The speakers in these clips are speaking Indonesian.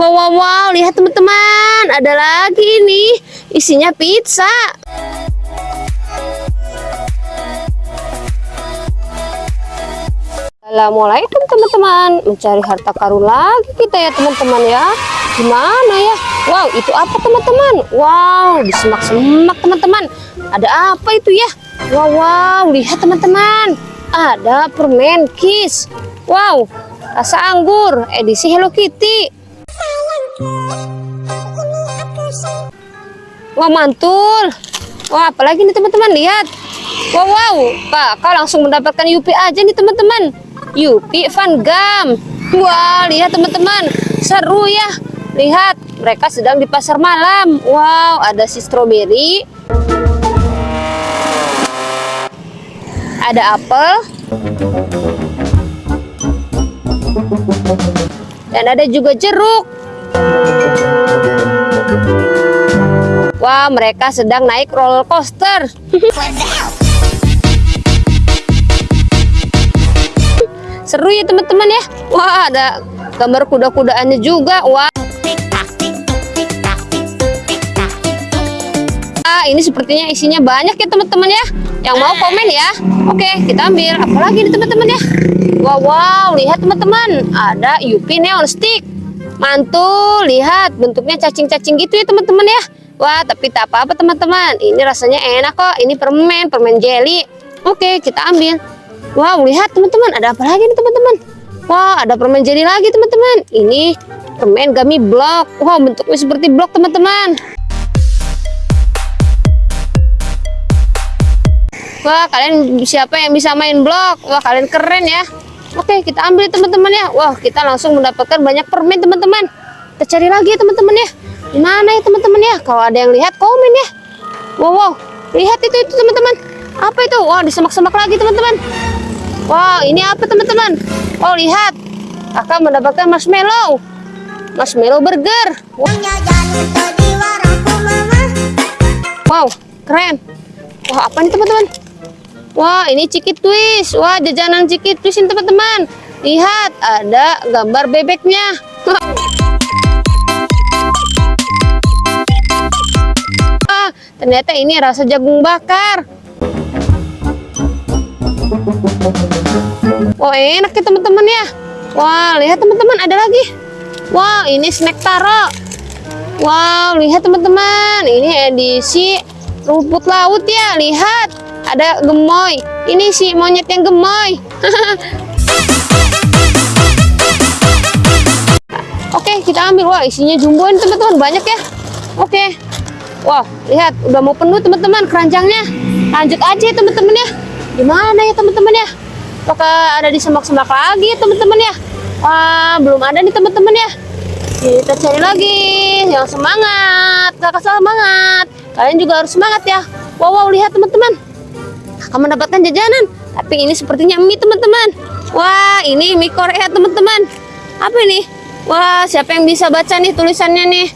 Wow, wow, wow, lihat teman-teman, ada lagi ini, isinya pizza. Assalamualaikum teman-teman, mencari harta karun lagi kita ya teman-teman ya. Gimana ya? Wow, itu apa teman-teman? Wow, di semak-semak teman-teman. Ada apa itu ya? Wow, wow, lihat teman-teman. Ada permen kiss. Wow, rasa anggur, edisi Hello Kitty. Wah mantul. Wah apalagi nih teman-teman lihat. Wow wow, kakak langsung mendapatkan Yupi aja nih teman-teman. Yupi Van Gam. Wah lihat teman-teman, seru ya. Lihat mereka sedang di pasar malam. Wow ada si stroberi. Ada apel. Dan ada juga jeruk. Wah, mereka sedang naik roller coaster. Seru ya teman-teman ya. Wah, ada gambar kuda-kudaannya juga. Wah. Ah, ini sepertinya isinya banyak ya teman-teman ya. Yang mau komen ya. Oke, kita ambil. Apalagi nih teman-teman ya. Wow, wow, lihat teman-teman. Ada Yupi Neon Stick. Mantul, lihat bentuknya cacing-cacing gitu ya teman-teman ya. Wah, tapi tak apa-apa teman-teman. Ini rasanya enak kok. Ini permen, permen jelly. Oke, kita ambil. Wow, lihat teman-teman. Ada apa lagi nih teman-teman? Wah, ada permen jelly lagi teman-teman. Ini permen gummy block. Wow, bentuknya seperti blok teman-teman. Wah, kalian siapa yang bisa main blok? Wah, kalian keren ya. Oke, kita ambil teman-teman ya. Wah, kita langsung mendapatkan banyak permen teman-teman. Kita cari lagi ya teman-teman ya. Gimana ya teman-teman ya? Kalau ada yang lihat komen ya. Wow, wow. Lihat itu itu teman-teman. Apa itu? Wah, disemak-semak lagi teman-teman. Wow, ini apa teman-teman? Oh, lihat. Kakak mendapatkan marshmallow. Marshmallow burger. Wow, keren. Wah, apa nih teman-teman? Wah, ini ciki twist. Wah, jajanan ciki twist ini teman-teman. Lihat, ada gambar bebeknya. Ternyata ini rasa jagung bakar. Wah, enak ya teman-teman ya. Wah, lihat teman-teman ada lagi. Wah, ini snack taro. Wow, lihat teman-teman. Ini edisi rumput laut ya. Lihat, ada gemoy. Ini si monyet yang gemoy. Oke, kita ambil. Wah, isinya jumboin teman-teman. Banyak ya. Oke. Wah, lihat udah mau penuh teman-teman keranjangnya. Lanjut aja teman-teman ya. Gimana ya teman-teman ya? Apakah ada di semak-semak lagi teman-teman ya? Wah, belum ada nih teman-teman ya. Kita cari lagi yang semangat. Kakak semangat. Kalian juga harus semangat ya. Wow, wow lihat teman-teman. Kakak mendapatkan jajanan. Tapi ini sepertinya mie teman-teman. Wah, ini mie Korea teman-teman. Apa ini? Wah, siapa yang bisa baca nih tulisannya nih?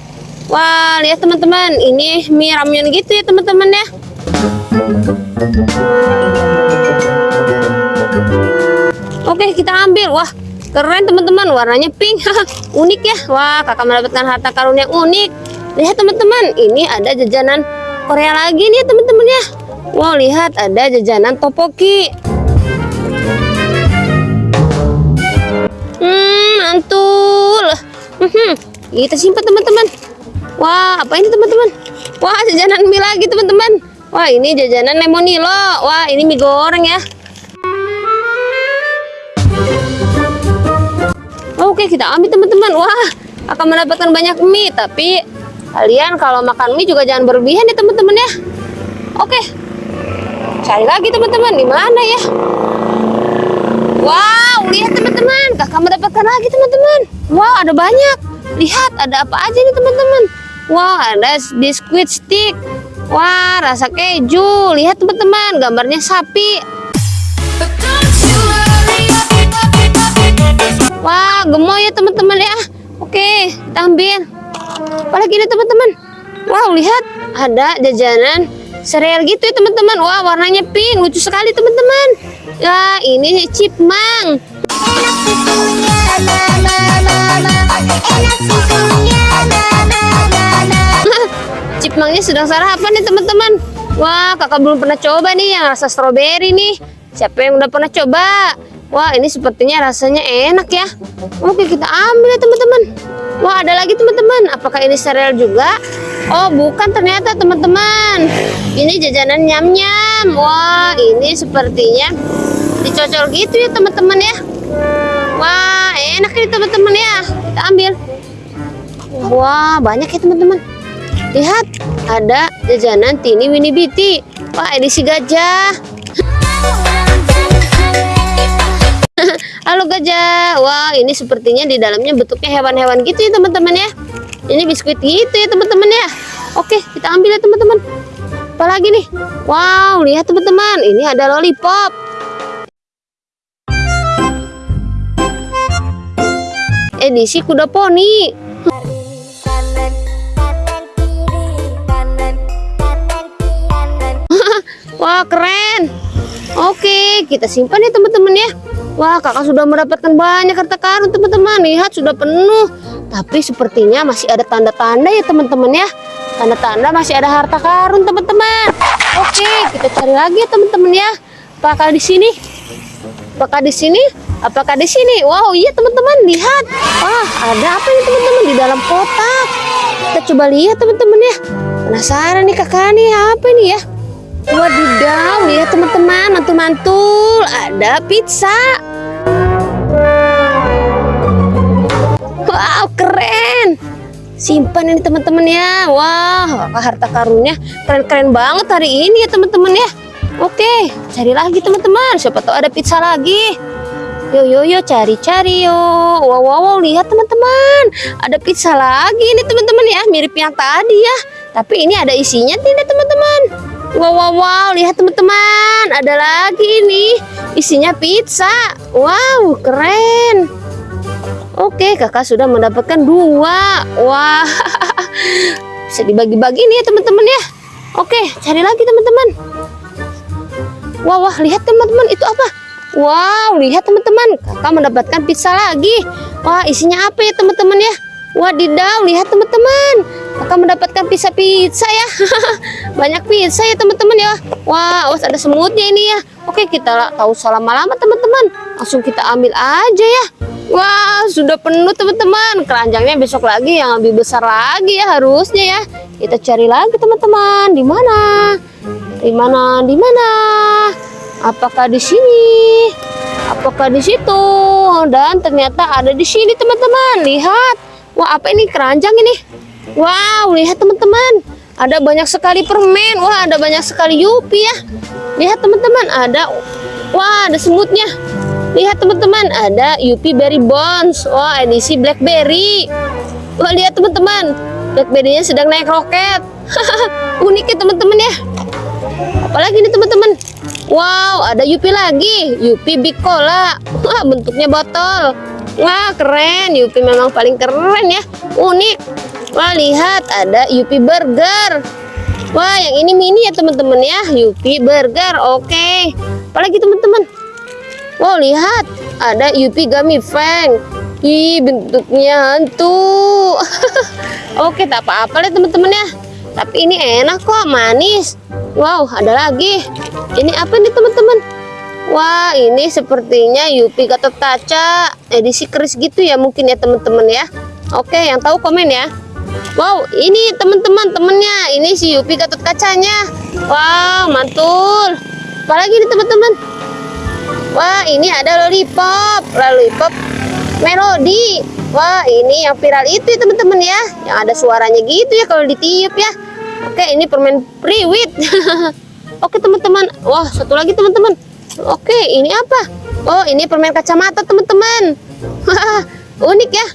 Wah, lihat teman-teman, ini mie ramyun gitu ya teman-teman ya. Oke, kita ambil. Wah, keren teman-teman, warnanya pink. unik ya. Wah, kakak mendapatkan harta karun yang unik. Lihat teman-teman, ini ada jajanan Korea lagi nih teman-teman ya. Wow, lihat ada jajanan topoki. Hmm, mantul. Hmm, kita simpan teman-teman. Wah, apa ini teman-teman? Wah, jajanan mie lagi teman-teman. Wah, ini jajanan lemonilo. Wah, ini mie goreng ya. Oke, kita ambil teman-teman. Wah, akan mendapatkan banyak mie. Tapi kalian kalau makan mie juga jangan berlebihan ya teman-teman ya. Oke, cari lagi teman-teman. Di mana ya? Wow, lihat teman-teman. Kakak mendapatkan lagi teman-teman. Wow, ada banyak. Lihat, ada apa aja nih teman-teman. Wah, ada biskuit stick. Wah, rasa keju. Lihat teman-teman, gambarnya sapi. Wah, gemoy ya teman-teman ya. Oke, kita ambil. Apalagi ini teman-teman. Wow, lihat. Ada jajanan sereal gitu ya teman-teman. Wah, warnanya pink. Lucu sekali teman-teman. Ya, ini chipmang. Enak susunya sedang sarapan nih teman-teman. Wah, kakak belum pernah coba nih yang rasa stroberi nih. Siapa yang udah pernah coba? Wah, ini sepertinya rasanya enak ya. Oke, kita ambil ya teman-teman. Wah, ada lagi teman-teman. Apakah ini sereal juga? Oh, bukan ternyata teman-teman. Ini jajanan nyam-nyam. Wah, ini sepertinya dicocol gitu ya teman-teman ya. Wah, enak ini teman-teman ya. Kita ambil. Wah, banyak ya teman-teman. Lihat, ada jajanan Tini Winnie Biti. Wah, edisi gajah. Halo gajah. Wah, ini sepertinya di dalamnya bentuknya hewan-hewan gitu ya teman-teman ya. Ini biskuit gitu ya teman-teman ya. Oke, kita ambil ya teman-teman. Apa lagi nih? Wow, lihat teman-teman. Ini ada lollipop. Edisi kuda poni. Wah keren Oke kita simpan ya teman-teman ya Wah kakak sudah mendapatkan banyak harta karun teman-teman. Lihat sudah penuh. Tapi sepertinya masih ada tanda-tanda ya teman-teman ya. Tanda-tanda masih ada harta karun teman-teman. Oke kita cari lagi ya teman-teman ya. Apakah di sini? Apakah di sini? Apakah di sini? Wow iya teman-teman lihat. Wah ada apa ini teman-teman? Di dalam kotak. Kita coba lihat teman-teman ya. Penasaran nih kakak nih apa ini ya Wadidaw, lihat teman-teman, mantul-mantul, ada pizza. Wow, keren. Simpan ini teman-teman ya. Wah, harta karunnya keren-keren banget hari ini ya teman-teman ya. Oke, cari lagi teman-teman. Siapa tahu ada pizza lagi. Yo yo yo cari-cari yo. Wow wow wow lihat teman-teman. Ada pizza lagi ini teman-teman ya, mirip yang tadi ya. Tapi ini ada isinya tidak teman-teman? Wow wow wow, lihat teman-teman. Ada lagi ini. Isinya pizza. Wow, keren. Oke, kakak sudah mendapatkan dua. Wah, bisa dibagi-bagi nih ya teman-teman ya. Oke, cari lagi teman-teman. Wah, wah, lihat teman-teman itu apa? Wow, lihat teman-teman, kakak mendapatkan pizza lagi. Wah, isinya apa ya teman-teman ya? Wadidaw, lihat teman-teman. Kakak mendapatkan pizza-pizza ya. Banyak pizza ya teman-teman ya. Wah, awas ada semutnya ini ya. Oke, kita tahu salah lama teman-teman. Langsung kita ambil aja ya. Wah, sudah penuh teman-teman. Keranjangnya besok lagi yang lebih besar lagi ya harusnya ya. Kita cari lagi teman-teman. Di mana? Di mana? Di mana? Apakah di sini? Apakah di situ? Dan ternyata ada di sini teman-teman. Lihat. Wah, apa ini keranjang ini? Wow, lihat teman-teman. Ada banyak sekali permen. Wah, ada banyak sekali Yupi ya. Lihat teman-teman, ada Wah, ada semutnya. Lihat teman-teman, ada Yupi Berry Bones. Wah, edisi Blackberry. Wah, lihat teman-teman. Blackberry-nya sedang naik roket. Unik ya teman-teman ya. Apalagi nih teman-teman. Wow, ada Yupi lagi. Yupi Big Cola. Wah, bentuknya botol. Wah, keren. Yupi memang paling keren ya. Unik. Wah, lihat ada Yupi Burger. Wah, yang ini mini ya teman-teman ya. Yupi Burger. Oke. Apalagi teman-teman. Wow, lihat. Ada Yupi Gummy Fang. Ih, bentuknya hantu. Oke, tak apa-apa ya teman-teman ya. Tapi ini enak kok, manis. Wow, ada lagi. Ini apa nih teman-teman? Wah, ini sepertinya Yupi Gatot Kaca. Edisi keris gitu ya mungkin ya teman-teman ya. Oke, yang tahu komen ya. Wow, ini teman-teman temennya. Ini si Yupi Gatot Kacanya. Wow, mantul. Apalagi nih teman-teman? Wah, ini ada lollipop. Lollipop melodi. Wah, ini yang viral itu ya teman-teman ya. Yang ada suaranya gitu ya kalau ditiup ya. Oke, ini permen priwit. Oke, teman-teman. Wah, satu lagi teman-teman. Oke, ini apa? Oh, ini permen kacamata teman-teman. Unik ya.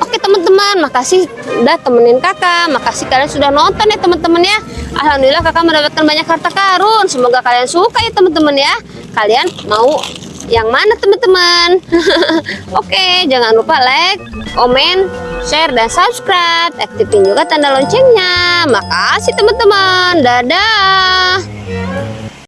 Oke teman-teman, makasih udah temenin kakak. Makasih kalian sudah nonton ya teman-teman ya. Alhamdulillah kakak mendapatkan banyak harta karun. Semoga kalian suka ya teman-teman ya. Kalian mau yang mana teman-teman? Oke, jangan lupa like, komen, share, dan subscribe. Aktifin juga tanda loncengnya. Makasih teman-teman. Dadah.